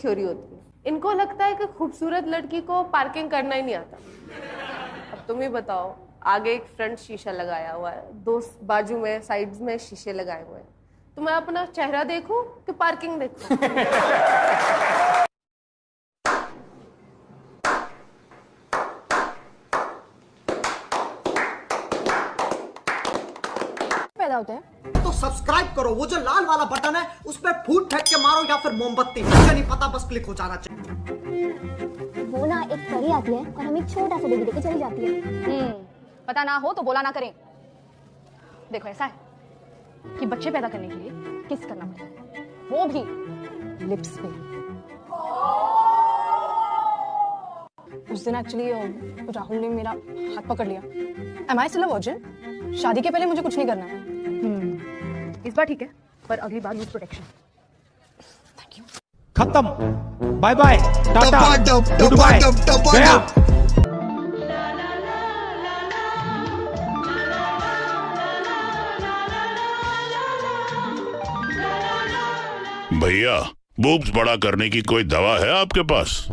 Theory होती है। इनको लगता है कि खूबसूरत लड़की को पार्किंग करना ही नहीं आता। अब तुम ही बताओ, आगे एक फ्रंट शीशा लगाया हुआ है, दो बाजू में साइड में शीशे लगाए हुए हैं। तो मैं अपना चेहरा देखूँ कि पार्किंग देखूँ? पैदा होते हैं। तो सब्सक्राइब करो वो जो लाल वाला बटन है उस पर फूट फेंक के मारो या फिर मोमबत्ती मुझे नहीं पता बस क्लिक हो जाना चाहिए। वो ना एक परी आती है और हमें एक छोटा सा बेबी देके चली जाती है। हम्म पता ना हो तो बोला ना करें। देखो ऐसा है कि बच्चे पैदा करने के लिए किस करना पड़ता है? वो भी लिप्स पे। उस दिन एक्चुअली राहुल ने मेरा हाथ पकड़ लिया। एम आई स्टिल वर्जिन शादी के पहले मुझे कुछ नहीं करना है। इस बार ठीक है पर अगली बार यूज़ प्रोटेक्शन थैंक यू खत्म। Bye bye tata. Good bye गया। भैया बूब्स बड़ा करने की कोई दवा है आपके पास?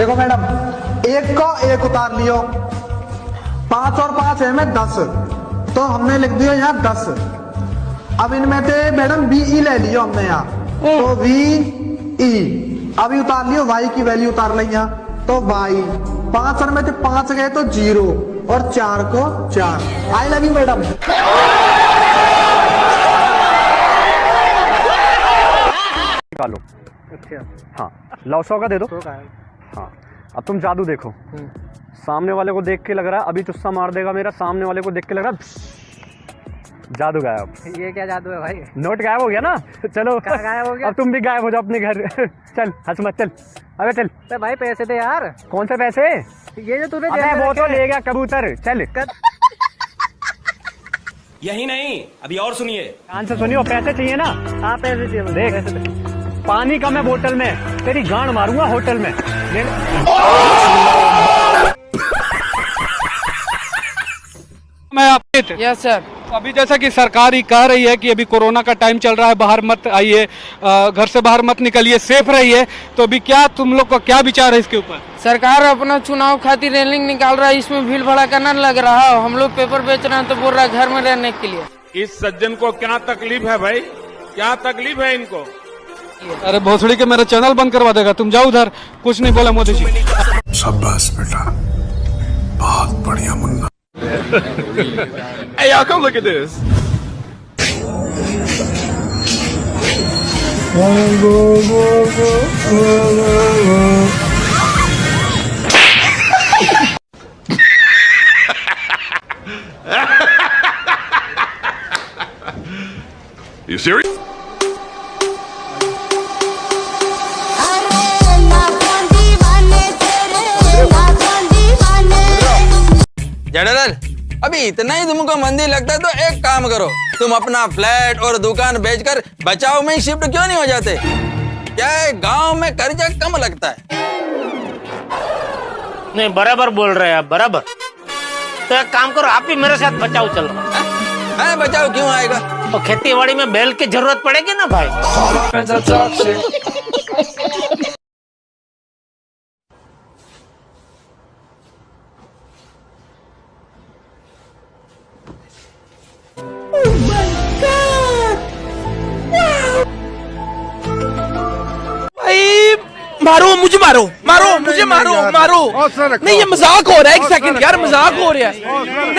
देखो मैडम एक को एक उतार लियो। पाँच और पाँच है में दस। तो हमने लिख दिया यहाँ दस। अब इनमें से मैडम बी ई ले लियो हमने यहाँ। तो वी ई अभी उतार लियो वाई की वैल्यू उतार ली यहाँ। तो वाई पाँच और में से पाँच गए तो ज़ीरो और चार को चार। I love you madam. निकालो। अच्छा। हाँ लाओ सौ का दे दो। हाँ। अब तुम जादू देखो। सामने वाले को देख के लग रहा है अभी चुस्सा मार देगा मेरा सामने वाले को देख के लग रहा है जादू गायब। ये क्या जादू है भाई? नोट गायब हो गया ना? चलो। गायब हो गया? अब तुम भी गायब हो जाओ अपने घर। चल हंस मत चल। अबे चल। तो भाई पैसे दे यार। कौन से पैसे? ये जो तूने अबे वो तो ले गया कबूतर। चल। कर... यही नहीं अभी और सुनिए। कान से सुनियो पैसे चाहिए ना? हाँ पैसे चाहिए देख। पानी का मैं बोतल में। तेरी गांड मारूँगा होटल में। ले- मैं आपके थे। यस सर अभी जैसा कि सरकार ही कह रही है कि अभी कोरोना का टाइम चल रहा है बाहर मत आइए घर से बाहर मत निकलिए सेफ़ रहिए। तो अभी क्या तुम लोग का क्या विचार है इसके ऊपर? सरकार अपना चुनाव खातिर रैलिंग निकाल रहा है इसमें भीड़ भड़ाका न लग रहा है। हम लोग पेपर बेच रहे हैं तो बोल रहा है घर में रहने के लिए। इस सज्जन को क्या तकलीफ़ है भाई? क्या तकलीफ़ है इनको? अरे भोसड़ी के मेरा चैनल बंद करवा देगा। तुम जाओ उधर। कुछ नहीं बोला मोदी जी। शाबाश बेटा। बहुत बढ़िया Munna. Hey y'all come look at this. You serious? जड़लाल अभी इतना ही तुमको मंदी लगता है तो एक काम करो। तुम अपना फ्लैट और दुकान बेचकर बचाव में ही शिफ्ट क्यों नहीं हो जाते? क्या है गाँव में कर्जा कम लगता है? नहीं बराबर बोल रहे हैं आप बराबर। तो एक काम करो आप ही मेरे साथ बचाओ चलो है। बचाव क्यों आएगा? और खेती बाड़ी में बैल की ज़रूरत पड़ेगी ना भाई? मारो मुझे मारो मारो मुझे मारो मारो। नहीं ये मज़ाक हो रहा है एक सेकंड यार मज़ाक हो रहा है।